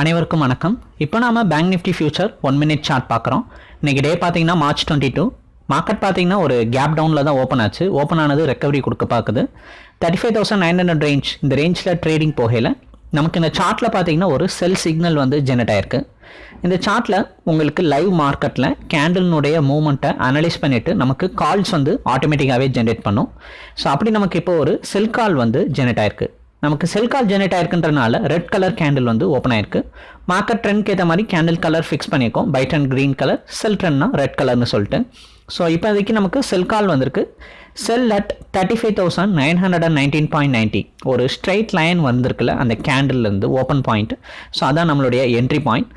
அனைவருக்கும் வணக்கம். இப்போ நாம Bank Nifty future one minute chart பார்க்குறோம். இன்னைக்கு டே பார்த்தீங்கன்னா மார்ச் டுவெண்ட்டி டூ மார்க்கெட் பார்த்தீங்கன்னா ஒரு கேப் டவுனில் தான் ஓப்பன் ஆச்சு. ஓப்பன் ஆனது ரெக்கவரி கொடுக்க பார்க்குது. Thirty five thousand nine hundred range இந்த ரேஞ்சில் ட்ரேடிங் போகையில் நமக்கு இந்த சார்ட்டில் பார்த்தீங்கன்னா ஒரு செல் சிக்னல் வந்து ஜெனரேட் ஆயிருக்கு. இந்த சார்ட்டில் உங்களுக்கு லைவ் மார்க்கெட்டில் கேண்டில்னுடைய மூமெண்ட்டை அனலைஸ் பண்ணிவிட்டு நமக்கு கால்ஸ் வந்து ஆட்டோமேட்டிக்காகவே ஜென்ரேட் பண்ணும். ஸோ அப்படி நமக்கு இப்போ ஒரு செல் கால் வந்து ஜெனரேட் ஆயிருக்கு. நமக்கு செல் கால் ஜெனரேட் ஆயிருக்குன்றனால ரெட் கலர் கேண்டில் வந்து ஓப்பன் ஆயிருக்கு. மார்க்கெட் ட்ரெண்ட்க்கு ஏற்ற மாதிரி கேண்டில் கலர் ஃபிக்ஸ் பண்ணியிருக்கோம் buy and green colour sell ட்ரெண்ட்னா red கலர்னு சொல்லிட்டு. ஸோ இப்போதைக்கு நமக்கு செல் கால் வந்திருக்கு. Sell at thirty five thousand nine hundred and nineteen point ninety ஒரு ஸ்ட்ரைட் லைன் வந்திருக்குல்ல அந்த கேண்டில்லேருந்து ஓப்பன் பாயிண்ட் ஸோ அதான் நம்மளுடைய என்ட்ரி பாயிண்ட்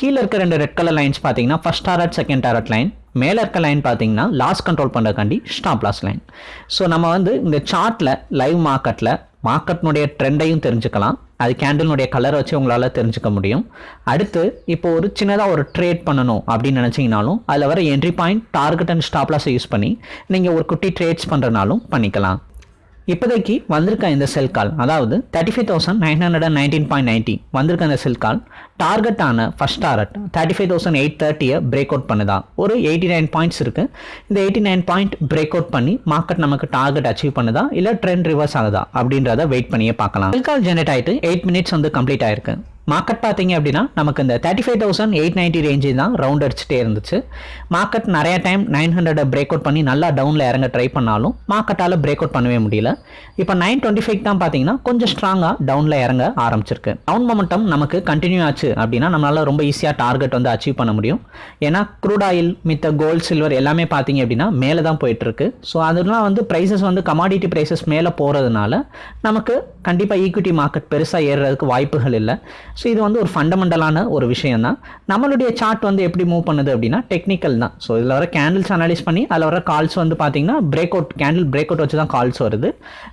கீழே இருக்க ரெண்டு ரெட் கலர் லைன்ஸ் பார்த்தீங்கன்னா first target second target line மேலே இருக்க லைன் பார்த்தீங்கன்னா லாஸ் கண்ட்ரோல் பண்ணுறக்காண்டி ஸ்டாப் லாஸ் லைன் ஸோ நம்ம வந்து இந்த சார்ட்டில் லைவ் மார்க்கெட்டில் மார்க்கெட்னுடைய ட்ரெண்டையும் தெரிஞ்சுக்கலாம். அது கேண்டில்னுடைய கலரை வச்சு உங்களால் தெரிஞ்சுக்க முடியும். அடுத்து இப்போ ஒரு சின்னதாக ஒரு ட்ரேட் பண்ணணும் அப்படின்னு நினச்சிங்கனாலும் அதில் வர என்ட்ரி பாயிண்ட் டார்கெட் அண்ட் ஸ்டாப்லாஸை யூஸ் பண்ணி நீங்கள் ஒரு குட்டி ட்ரேட்ஸ் பண்ணுறனாலும் பண்ணிக்கலாம். இப்போதைக்கு வந்திருக்க இந்த செல் கால் அதாவது thirty five thousand nine hundred and nineteen point ninety வந்திருக்க இந்த sell call டார்கெட்டான first target thirty five thousand eight தேர்ட்டியை break out பண்ணுதா. ஒரு எயிட்டி நைன் பாயிண்ட்ஸ் இருக்குது இந்த eighty nine point break out பண்ணி மார்க்கெட் நமக்கு டார்கெட் அச்சீவ் பண்ணுதா? இல்லை ட்ரெண்ட் ரிவர்ஸ் ஆகுதா? அப்படின்றத வெயிட் பண்ணியே பார்க்கலாம். செல் கால் ஜென்ரேட் ஆகிட்டு எயிட் மினிட்ஸ் வந்து கம்ப்ளீட் ஆயிருக்கு. மார்க்கெட் பார்த்தீங்க அப்படின்னா நமக்கு இந்த thirty five thousand eight ninety range தான் ரவுண்ட் அடிச்சுட்டே இருந்துச்சு. மார்க்கெட் நிறைய time nine hundred break out பண்ணி நல்லா டவுனில் இறங்க ட்ரை பண்ணாலும் மார்க்கெட்டால் பிரேக் அவுட் பண்ணவே முடியல. இப்போ நைன் டுவெண்ட்டி ஃபைவ் தான் பார்த்தீங்கன்னா கொஞ்சம் ஸ்ட்ராங்காக டவுனில் இறங்க ஆரம்பிச்சிருக்கு. டவுன் மொமெண்டம் நமக்கு கண்டினியூ ஆச்சு அப்படின்னா நம்மளால் ரொம்ப ஈஸியாக டார்கெட் வந்து அச்சீவ் பண்ண முடியும். ஏன்னா க்ரூட் ஆயில் மித்த கோல்ட் சில்வர் எல்லாமே பார்த்தீங்க அப்படின்னா மேலே தான் போயிட்டுருக்கு. ஸோ அதெல்லாம் வந்து ப்ரைஸஸ் வந்து கமாடிட்டி ப்ரைஸஸ் மேலே போகிறதுனால நமக்கு கண்டிப்பாக ஈக்விட்டி மார்க்கெட் பெருசாக ஏறுறதுக்கு வாய்ப்புகள் இல்லை. ஸோ இது வந்து ஒரு ஃபண்டமெண்டலான ஒரு விஷயம் தான் நம்மளுடைய சார்ட் வந்து எப்படி மூவ் பண்ணுது அப்படின்னா டெக்னிக்கல் தான். ஸோ இதில் வர கேண்டில்ஸ் அனலைஸ் பண்ணி அதில் வர கால்ஸ் வந்து பார்த்தீங்கன்னா break out candle break out வச்சு தான் கால்ஸ் வருது.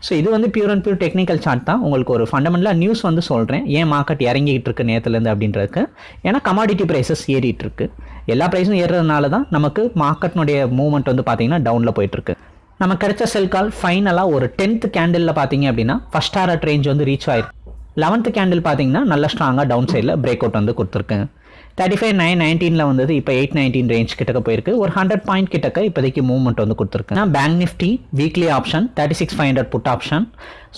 ஸோ இது வந்து pure and pure technical chart தான். உங்களுக்கு ஒரு ஃபண்டமெண்டலாக நியூஸ் வந்து சொல்கிறேன் ஏன் மார்க்கெட் இறங்கிக்கிட்டு இருக்கு நேற்றுலேருந்து அப்படின்றதுக்கு. ஏன்னா கமாடிட்டி ப்ரைஸஸ் ஏறிட்டு இருக்கு. எல்லா ப்ரைஸும் ஏறுறதுனால தான் நமக்கு மார்க்கெட்னுடைய மூவ்மெண்ட் வந்து பார்த்தீங்கன்னா டவுனில் போயிட்டுருக்கு நம்ம கிடைச்ச செல் கால் ஃபைனலாக ஒரு டென்த் கேண்டிலில் பார்த்தீங்க அப்படின்னா ஃபஸ்ட் ஆர்ட் ரேஞ்ச் வந்து ரீச் ஆயிருக்கு. லெவன்த்து கேண்டில் பார்த்தீங்கன்னா நல்ல ஸ்ட்ராங்காக டவுன் சைடில் பிரேக் அவுட் வந்து கொடுத்துருக்கேன் தேர்ட்டி ஃபைவ் நைன் நைன்டீனில் வந்தது இப்போ எயிட் நைன்டீன் ரேஞ்ச் கிட்டக்க போயிருக்கு. ஒரு ஹண்ட்ரட் பாயிண்ட் கிட்டக்க இப்போதைக்கு மூவ்மெண்ட் வந்து கொடுத்துருக்கேன் Bank Nifty weekly option thirty six five hundred put option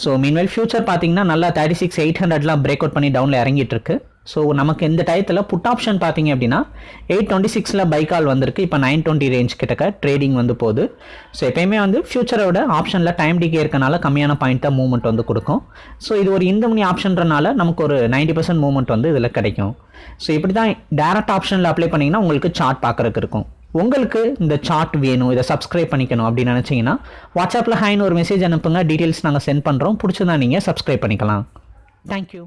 so meanwhile future பார்த்தீங்கன்னா நல்லா தேர்ட்டி சிக்ஸ் எயிட் ஹண்ட்ரட்லாம் பிரேக் அவுட் பண்ணி டவுனில் இறங்கிட்டு இருக்கு. ஸோ நமக்கு இந்த டயத்தில் புட் ஆப்ஷன் பார்த்தீங்க அப்படின்னா எயிட் டுவெண்ட்டி சிக்ஸில் பைக்கால் வந்திருக்கு. இப்போ நைன் டுவெண்ட்டி ரேஞ்ச் கிட்டக்க ட்ரேடிங் வந்து போகுது. ஸோ எப்பயுமே வந்து ஃபியூச்சரோட ஆப்ஷனில் டைம் டிகே இருக்கனால கம்மியான பாயிண்ட் தான் மூவ்மெண்ட் வந்து கொடுக்கும். ஸோ இது ஒரு இந்த மணி ஆப்ஷன்றனால நமக்கு ஒரு நைன்டி பர்சன்ட் மூவ்மெண்ட் வந்து இதில் கிடைக்கும். ஸோ இப்படி தான் டேரக்ட் ஆப்ஷனில் அப்ளை பண்ணிங்கன்னா உங்களுக்கு சார்ட் பார்க்குறதுக்கு இருக்கும். உங்களுக்கு இந்த சார்ட் வேணும் இதை சப்ஸ்கிரைப் பண்ணிக்கணும் அப்படின்னு நினச்சிங்கன்னா வாட்ஸ்அப்பில் ஹைன்னு ஒரு மெசேஜ் அனுப்புங்க. டீட்டெயில்ஸ் நாங்கள் சென்ட் பண்ணுறோம் பிடிச்சதான் நீங்கள் சப்ஸ்கிரைப் பண்ணிக்கலாம். தேங்க்யூ